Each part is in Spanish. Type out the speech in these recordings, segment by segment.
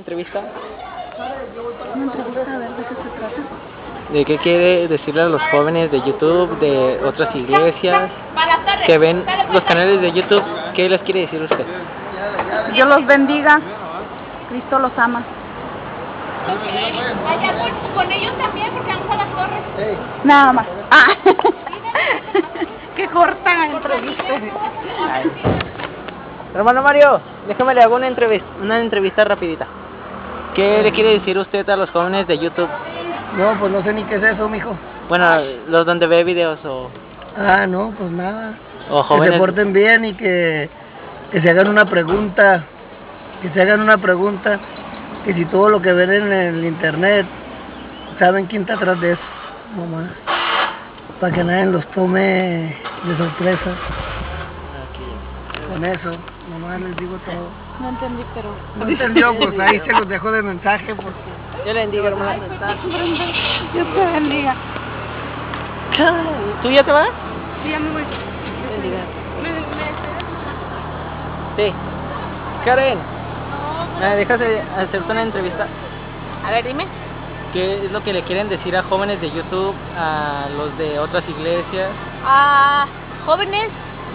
entrevista? Una entrevista, a ver de qué se trata. ¿De qué quiere decirle a los jóvenes de YouTube, de otras iglesias, que ven los canales de YouTube? ¿Qué les quiere decir usted? Dios los bendiga. Cristo los ama. Allá con, con ellos también, porque vamos a las torres. Nada más. Ah. qué corta entrevista. Hermano Mario, déjame le hago una entrevista, una entrevista rapidita. ¿Qué le quiere decir usted a los jóvenes de YouTube? No, pues no sé ni qué es eso, mijo. Bueno, los donde ve videos o, Ah, no, pues nada. o Que se porten bien y que, que se hagan una pregunta. Que se hagan una pregunta. Que si todo lo que ven en el internet, saben quién está atrás de eso. Nomás. Para que nadie los tome de sorpresa. Con eso, nomás les digo todo. No entendí, pero. No entendió, pues ahí se los dejo de mensaje porque... Yo le bendiga, hermano. Dios te bendiga. ¿Tú ya te vas? Sí, ya me voy. Bendiga. Sí. Karen, ¿me dejas eh, hacerte una entrevista? A ver, dime. ¿Qué es lo que le quieren decir a jóvenes de YouTube, a los de otras iglesias? Ah, jóvenes,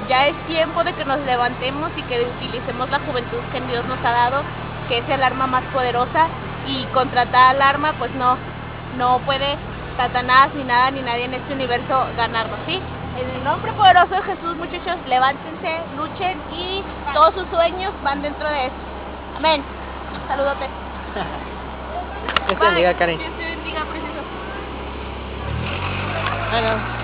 ya es tiempo de que nos levantemos y que utilicemos la juventud que Dios nos ha dado, que es el arma más poderosa y contra tal arma pues no, no puede Satanás ni nada ni nadie en este universo ganarnos, ¿sí? En el nombre poderoso de Jesús, muchachos, levántense, luchen y todos sus sueños van dentro de eso. Amén. Saludote. Dios te bendiga, Karen. Dios te bendiga, precioso. Ah, no.